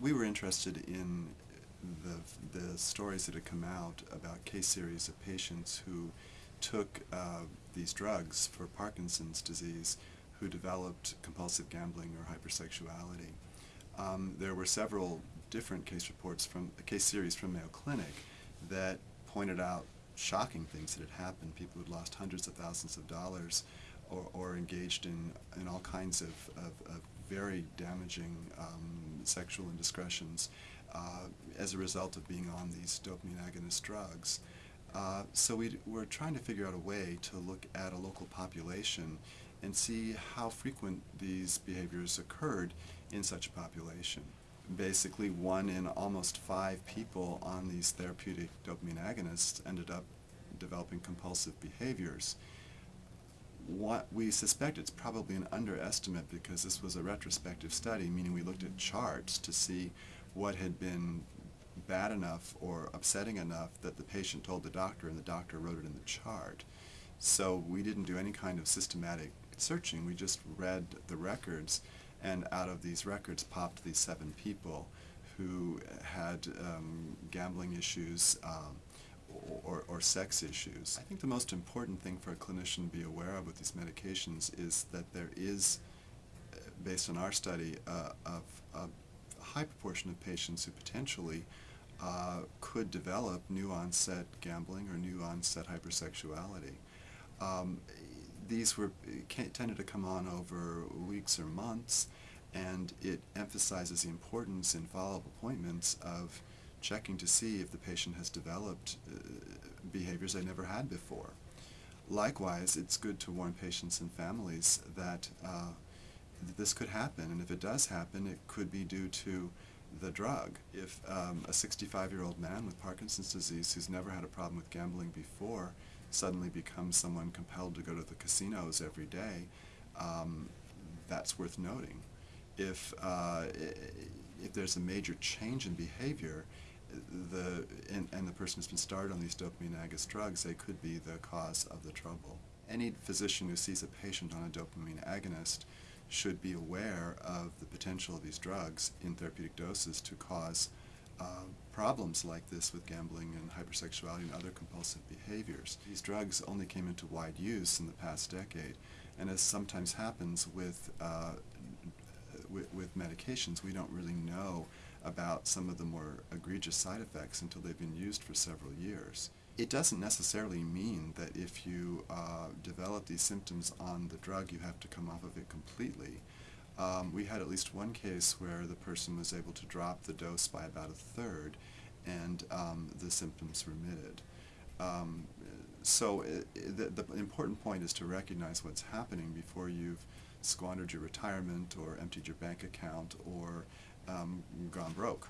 We were interested in the, the stories that had come out about case series of patients who took uh, these drugs for Parkinson's disease who developed compulsive gambling or hypersexuality. Um, there were several different case reports from a case series from Mayo Clinic that pointed out shocking things that had happened. People who'd lost hundreds of thousands of dollars or, or engaged in, in all kinds of, of, of very damaging um, sexual indiscretions uh, as a result of being on these dopamine agonist drugs. Uh, so we we're trying to figure out a way to look at a local population and see how frequent these behaviors occurred in such a population. Basically, one in almost five people on these therapeutic dopamine agonists ended up developing compulsive behaviors what we suspect it's probably an underestimate because this was a retrospective study, meaning we looked at charts to see what had been bad enough or upsetting enough that the patient told the doctor and the doctor wrote it in the chart. So we didn't do any kind of systematic searching, we just read the records and out of these records popped these seven people who had um, gambling issues, um, or, or sex issues. I think the most important thing for a clinician to be aware of with these medications is that there is, uh, based on our study, uh, of a high proportion of patients who potentially uh, could develop new onset gambling or new onset hypersexuality. Um, these were tended to come on over weeks or months and it emphasizes the importance in follow-up appointments of checking to see if the patient has developed uh, behaviors they never had before. Likewise, it's good to warn patients and families that uh, this could happen, and if it does happen, it could be due to the drug. If um, a 65-year-old man with Parkinson's disease who's never had a problem with gambling before suddenly becomes someone compelled to go to the casinos every day, um, that's worth noting. If, uh, if there's a major change in behavior, the, and, and the person has been started on these dopamine agonist drugs, they could be the cause of the trouble. Any physician who sees a patient on a dopamine agonist should be aware of the potential of these drugs in therapeutic doses to cause uh, problems like this with gambling and hypersexuality and other compulsive behaviors. These drugs only came into wide use in the past decade, and as sometimes happens with, uh, with medications, we don't really know about some of the more egregious side effects until they've been used for several years. It doesn't necessarily mean that if you uh, develop these symptoms on the drug you have to come off of it completely. Um, we had at least one case where the person was able to drop the dose by about a third and um, the symptoms remitted. Um, so it, it, the, the important point is to recognize what's happening before you've squandered your retirement or emptied your bank account or um, gone broke.